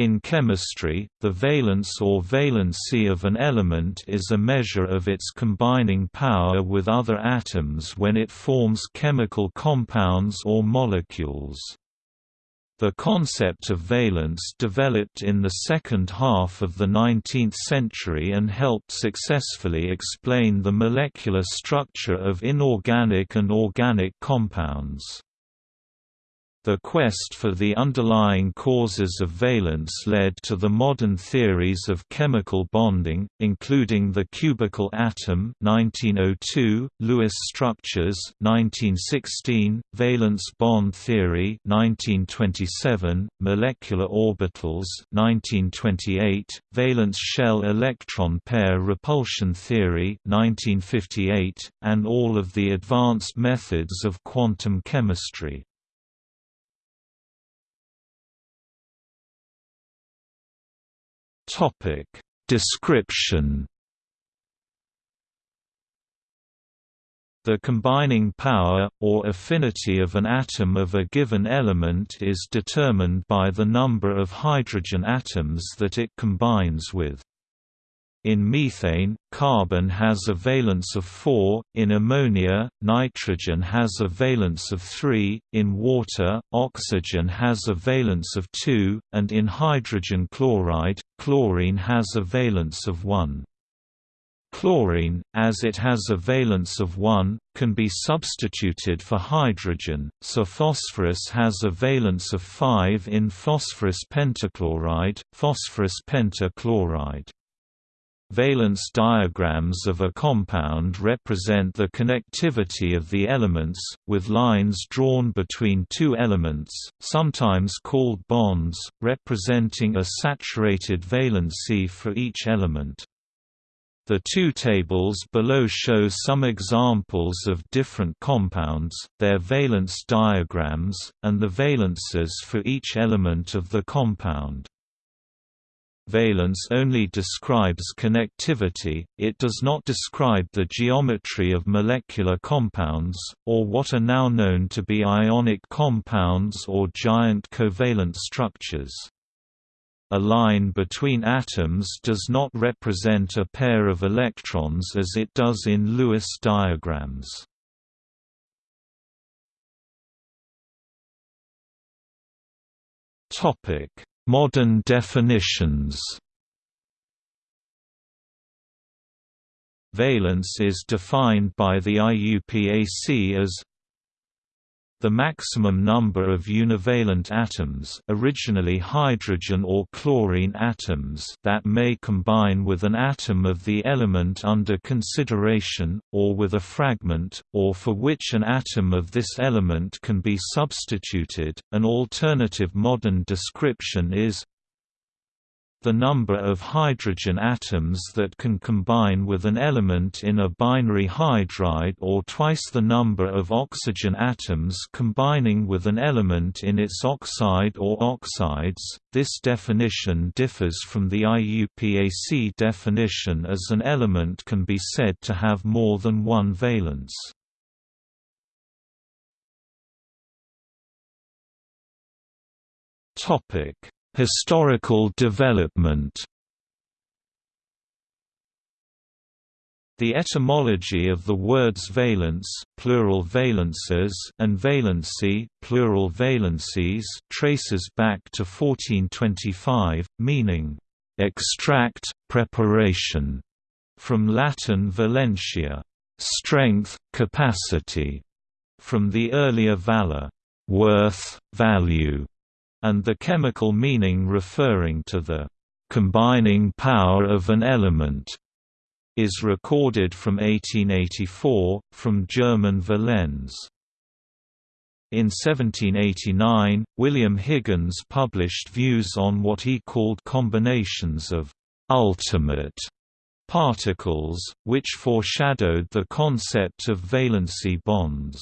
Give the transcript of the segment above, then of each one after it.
In chemistry, the valence or valency of an element is a measure of its combining power with other atoms when it forms chemical compounds or molecules. The concept of valence developed in the second half of the 19th century and helped successfully explain the molecular structure of inorganic and organic compounds. The quest for the underlying causes of valence led to the modern theories of chemical bonding, including the cubical atom 1902, Lewis structures 1916, valence bond theory 1927, molecular orbitals 1928, valence shell electron pair repulsion theory 1958, and all of the advanced methods of quantum chemistry. Topic Description The combining power, or affinity of an atom of a given element is determined by the number of hydrogen atoms that it combines with. In methane, carbon has a valence of 4, in ammonia, nitrogen has a valence of 3, in water, oxygen has a valence of 2, and in hydrogen chloride, chlorine has a valence of 1. Chlorine, as it has a valence of 1, can be substituted for hydrogen, so phosphorus has a valence of 5 in phosphorus pentachloride, phosphorus pentachloride. Valence diagrams of a compound represent the connectivity of the elements, with lines drawn between two elements, sometimes called bonds, representing a saturated valency for each element. The two tables below show some examples of different compounds, their valence diagrams, and the valences for each element of the compound. Valence only describes connectivity, it does not describe the geometry of molecular compounds, or what are now known to be ionic compounds or giant covalent structures. A line between atoms does not represent a pair of electrons as it does in Lewis diagrams. Topic Modern definitions. Valence is defined by the IUPAC as the maximum number of univalent atoms originally hydrogen or chlorine atoms that may combine with an atom of the element under consideration, or with a fragment, or for which an atom of this element can be substituted. An alternative modern description is the number of hydrogen atoms that can combine with an element in a binary hydride or twice the number of oxygen atoms combining with an element in its oxide or oxides. This definition differs from the IUPAC definition as an element can be said to have more than one valence. Topic Historical development. The etymology of the words valence plural valences and valency plural valencies traces back to 1425, meaning, "...extract, preparation", from Latin valentia, "...strength, capacity", from the earlier valor, "...worth, value", and the chemical meaning referring to the combining power of an element is recorded from 1884, from German Valenz. In 1789, William Higgins published views on what he called combinations of «ultimate» particles, which foreshadowed the concept of valency bonds.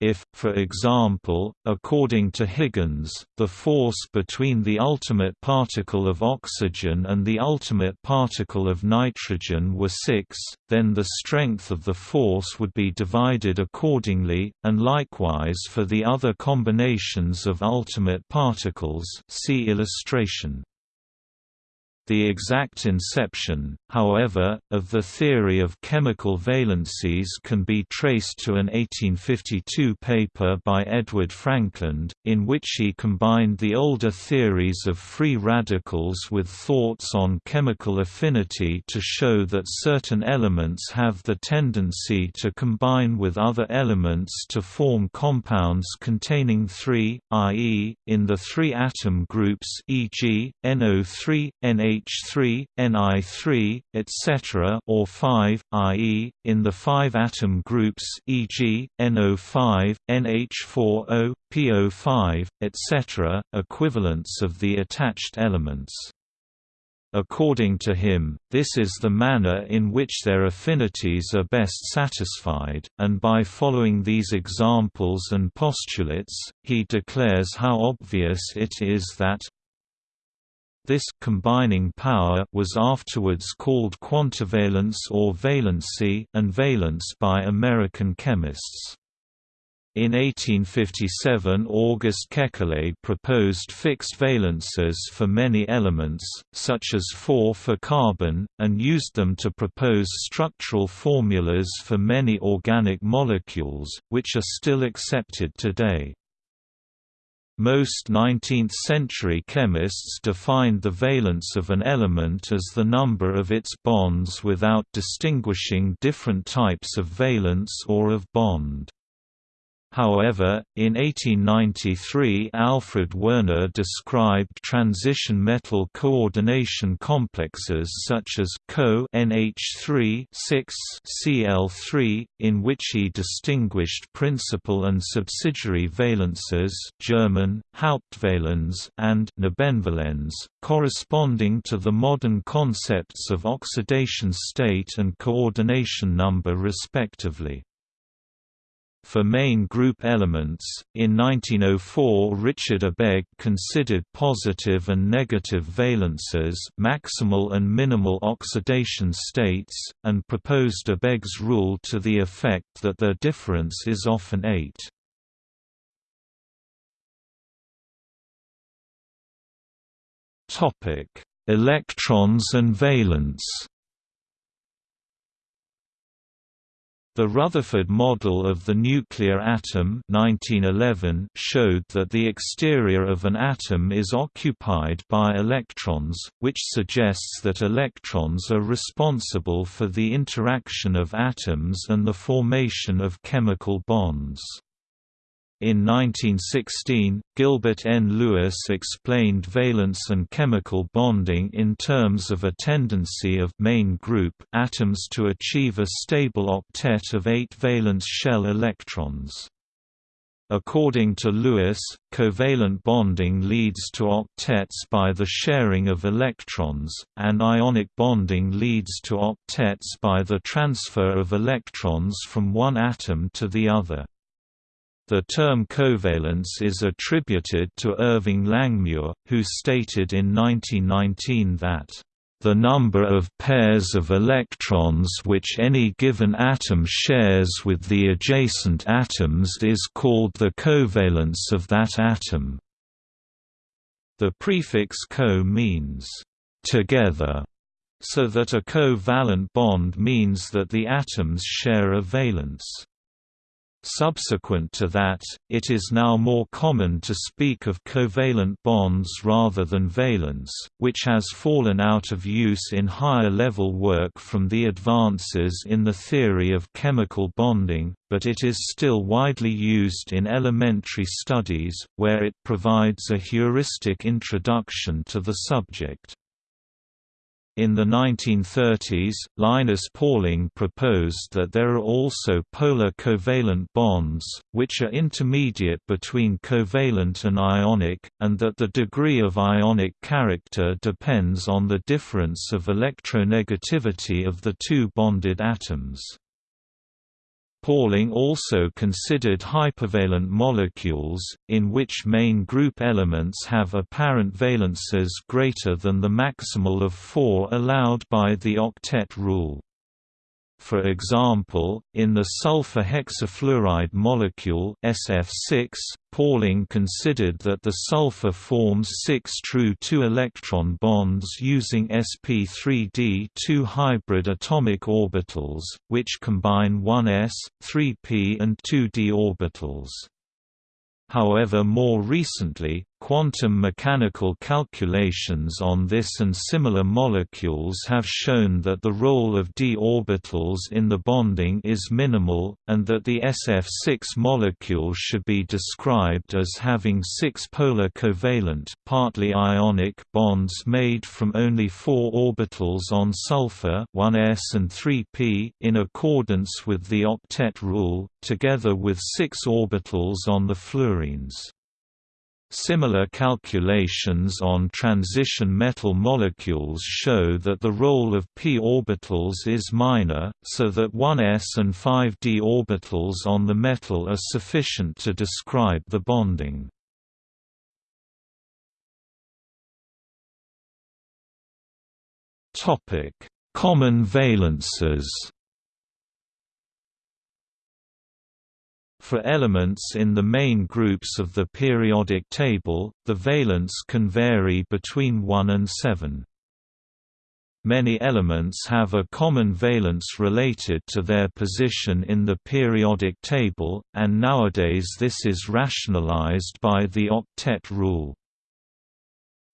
If, for example, according to Higgins, the force between the ultimate particle of oxygen and the ultimate particle of nitrogen were 6, then the strength of the force would be divided accordingly, and likewise for the other combinations of ultimate particles see illustration. The exact inception, however, of the theory of chemical valencies can be traced to an 1852 paper by Edward Frankland, in which he combined the older theories of free radicals with thoughts on chemical affinity to show that certain elements have the tendency to combine with other elements to form compounds containing three, i.e., in the three atom groups e.g., NO3, NH NH3, Ni3, etc. or 5, i.e., in the 5-atom groups e.g., NO5, NH4O, PO5, etc., equivalents of the attached elements. According to him, this is the manner in which their affinities are best satisfied, and by following these examples and postulates, he declares how obvious it is that this combining power was afterwards called quantivalence or valency and valence by American chemists. In 1857 August Kekule proposed fixed valences for many elements, such as 4 for carbon, and used them to propose structural formulas for many organic molecules, which are still accepted today. Most 19th-century chemists defined the valence of an element as the number of its bonds without distinguishing different types of valence or of bond. However, in 1893 Alfred Werner described transition metal coordination complexes such as Co NH3 Cl3, in which he distinguished principal and subsidiary valences German, Hauptvalenz and Nebenvalenz, corresponding to the modern concepts of oxidation state and coordination number respectively. For main group elements, in 1904 Richard Abegg considered positive and negative valences maximal and minimal oxidation states, and proposed Abegg's rule to the effect that their difference is often 8. Topic: Electrons and valence The Rutherford model of the nuclear atom 1911 showed that the exterior of an atom is occupied by electrons, which suggests that electrons are responsible for the interaction of atoms and the formation of chemical bonds. In 1916, Gilbert N. Lewis explained valence and chemical bonding in terms of a tendency of main group atoms to achieve a stable octet of eight valence shell electrons. According to Lewis, covalent bonding leads to octets by the sharing of electrons, and ionic bonding leads to octets by the transfer of electrons from one atom to the other. The term covalence is attributed to Irving Langmuir, who stated in 1919 that the number of pairs of electrons which any given atom shares with the adjacent atoms is called the covalence of that atom. The prefix co means together, so that a covalent bond means that the atoms share a valence. Subsequent to that, it is now more common to speak of covalent bonds rather than valence, which has fallen out of use in higher-level work from the advances in the theory of chemical bonding, but it is still widely used in elementary studies, where it provides a heuristic introduction to the subject. In the 1930s, Linus Pauling proposed that there are also polar covalent bonds, which are intermediate between covalent and ionic, and that the degree of ionic character depends on the difference of electronegativity of the two bonded atoms. Pauling also considered hypervalent molecules, in which main group elements have apparent valences greater than the maximal of four allowed by the octet rule. For example, in the sulfur hexafluoride molecule SF6, Pauling considered that the sulfur forms six true two-electron bonds using sp3d2 hybrid atomic orbitals, which combine 1s, 3p and 2d orbitals. However more recently, Quantum mechanical calculations on this and similar molecules have shown that the role of d orbitals in the bonding is minimal, and that the SF6 molecule should be described as having six polar covalent partly ionic bonds made from only four orbitals on sulfur 1s and 3p in accordance with the octet rule, together with six orbitals on the fluorines. Similar calculations on transition metal molecules show that the role of p orbitals is minor, so that 1s and 5d orbitals on the metal are sufficient to describe the bonding. Common valences For elements in the main groups of the periodic table, the valence can vary between 1 and 7. Many elements have a common valence related to their position in the periodic table, and nowadays this is rationalized by the octet rule.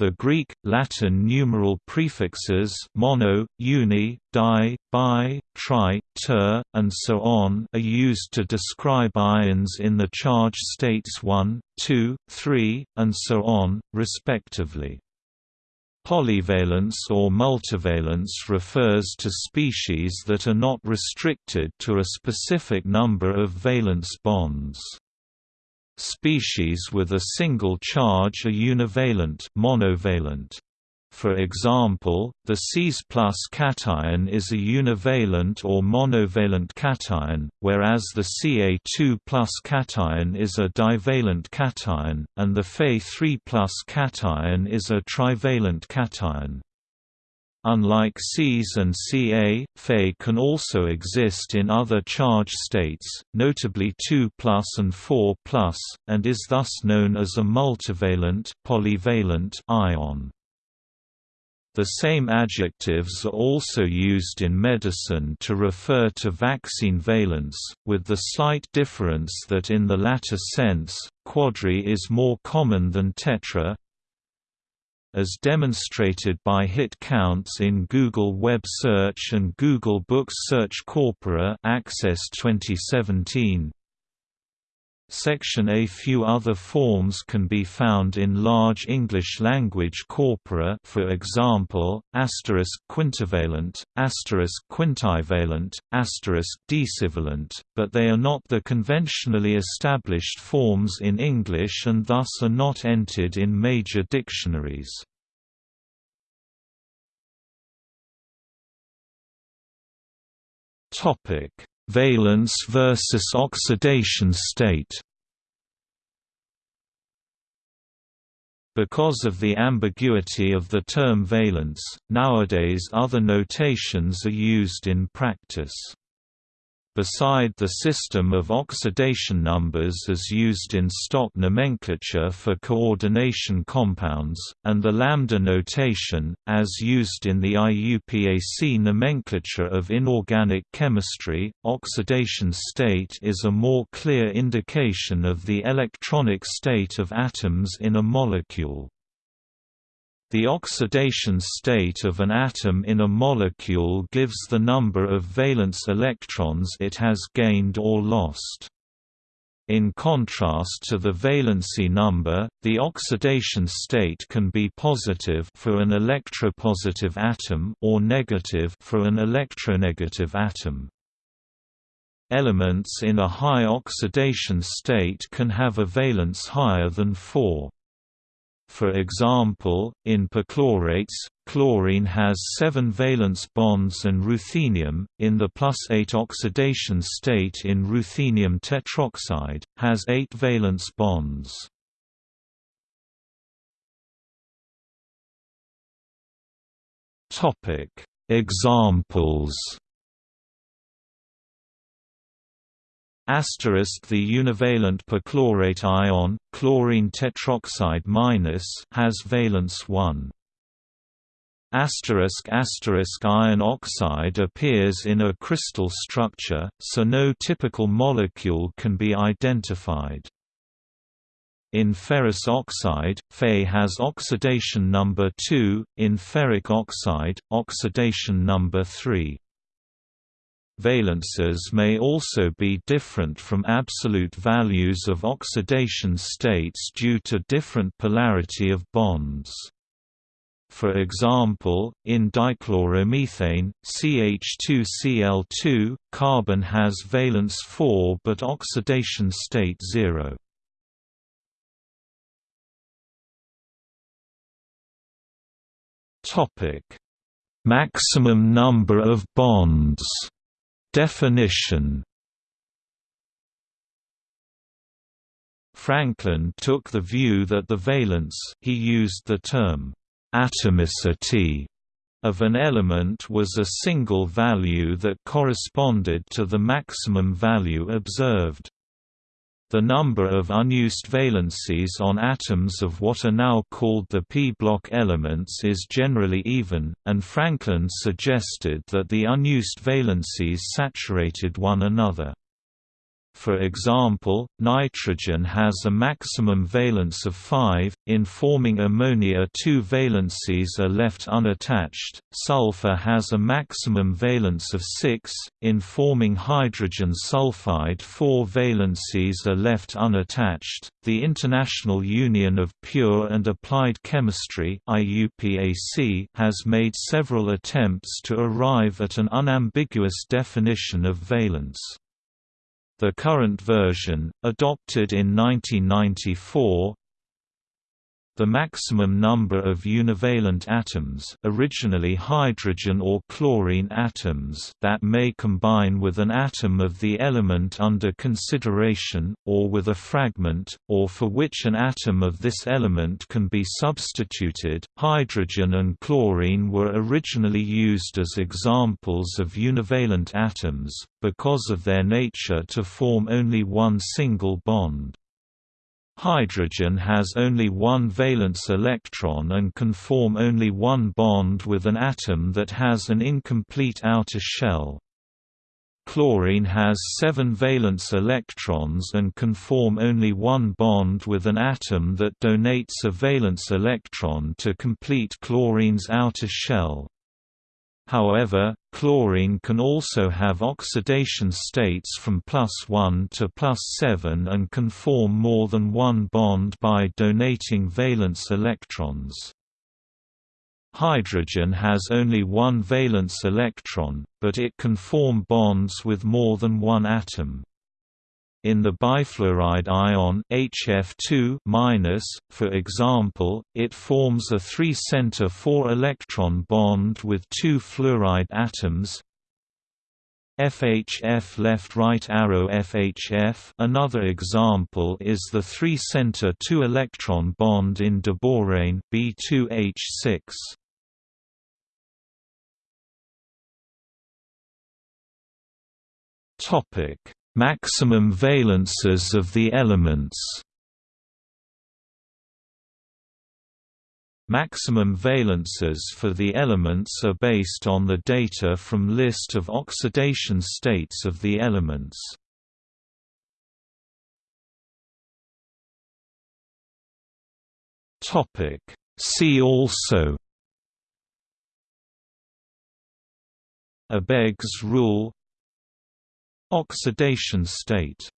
The Greek, Latin numeral prefixes mono, uni, di, bi, tri, ter, and so on are used to describe ions in the charge states 1, 2, 3, and so on, respectively. Polyvalence or multivalence refers to species that are not restricted to a specific number of valence bonds. Species with a single charge are univalent monovalent. For example, the Cs plus cation is a univalent or monovalent cation, whereas the Ca2 plus cation is a divalent cation, and the Fe3 plus cation is a trivalent cation. Unlike Cs and Ca, Fe can also exist in other charge states, notably 2 and 4 and is thus known as a multivalent polyvalent ion. The same adjectives are also used in medicine to refer to vaccine valence, with the slight difference that in the latter sense, quadri is more common than tetra, as demonstrated by hit counts in Google Web Search and Google Books Search Corpora Access 2017. Section A few other forms can be found in large English language corpora for example, asterisk quintivalent, asterisk quintivalent, asterisk decivalent, but they are not the conventionally established forms in English and thus are not entered in major dictionaries. Topic Valence versus oxidation state Because of the ambiguity of the term valence, nowadays other notations are used in practice. Beside the system of oxidation numbers as used in stock nomenclature for coordination compounds, and the lambda notation, as used in the IUPAC nomenclature of inorganic chemistry, oxidation state is a more clear indication of the electronic state of atoms in a molecule. The oxidation state of an atom in a molecule gives the number of valence electrons it has gained or lost. In contrast to the valency number, the oxidation state can be positive for an electropositive atom or negative for an electronegative atom. Elements in a high oxidation state can have a valence higher than 4. For example, in perchlorates, chlorine has seven valence bonds and ruthenium, in the plus 8 oxidation state in ruthenium tetroxide, has eight valence bonds. Examples Asterisk the univalent perchlorate ion, chlorine tetroxide minus, has valence 1. Asterisk asterisk iron oxide appears in a crystal structure, so no typical molecule can be identified. In ferrous oxide, Fe has oxidation number 2, in ferric oxide, oxidation number 3. Valences may also be different from absolute values of oxidation states due to different polarity of bonds. For example, in dichloromethane, CH2Cl2, carbon has valence 4 but oxidation state 0. Maximum number of bonds Definition Frankland took the view that the valence he used the term atomicity of an element was a single value that corresponded to the maximum value observed. The number of unused valencies on atoms of what are now called the p-block elements is generally even, and Frankland suggested that the unused valencies saturated one another. For example, nitrogen has a maximum valence of 5, in forming ammonia two valencies are left unattached, sulfur has a maximum valence of 6, in forming hydrogen sulfide four valencies are left unattached. The International Union of Pure and Applied Chemistry has made several attempts to arrive at an unambiguous definition of valence. The current version, adopted in 1994, the maximum number of univalent atoms originally hydrogen or chlorine atoms that may combine with an atom of the element under consideration, or with a fragment, or for which an atom of this element can be substituted. Hydrogen and chlorine were originally used as examples of univalent atoms, because of their nature to form only one single bond. Hydrogen has only one valence electron and can form only one bond with an atom that has an incomplete outer shell. Chlorine has seven valence electrons and can form only one bond with an atom that donates a valence electron to complete chlorine's outer shell. However, chlorine can also have oxidation states from plus 1 to plus 7 and can form more than one bond by donating valence electrons. Hydrogen has only one valence electron, but it can form bonds with more than one atom. In the bifluoride ion HF2-, for example, it forms a 3-center 4-electron bond with two fluoride atoms FHF left-right arrow FHF another example is the 3-center 2-electron bond in diborane B2H6. Topic Maximum valences of the elements Maximum valences for the elements are based on the data from list of oxidation states of the elements. Topic See also Abegg's rule Oxidation state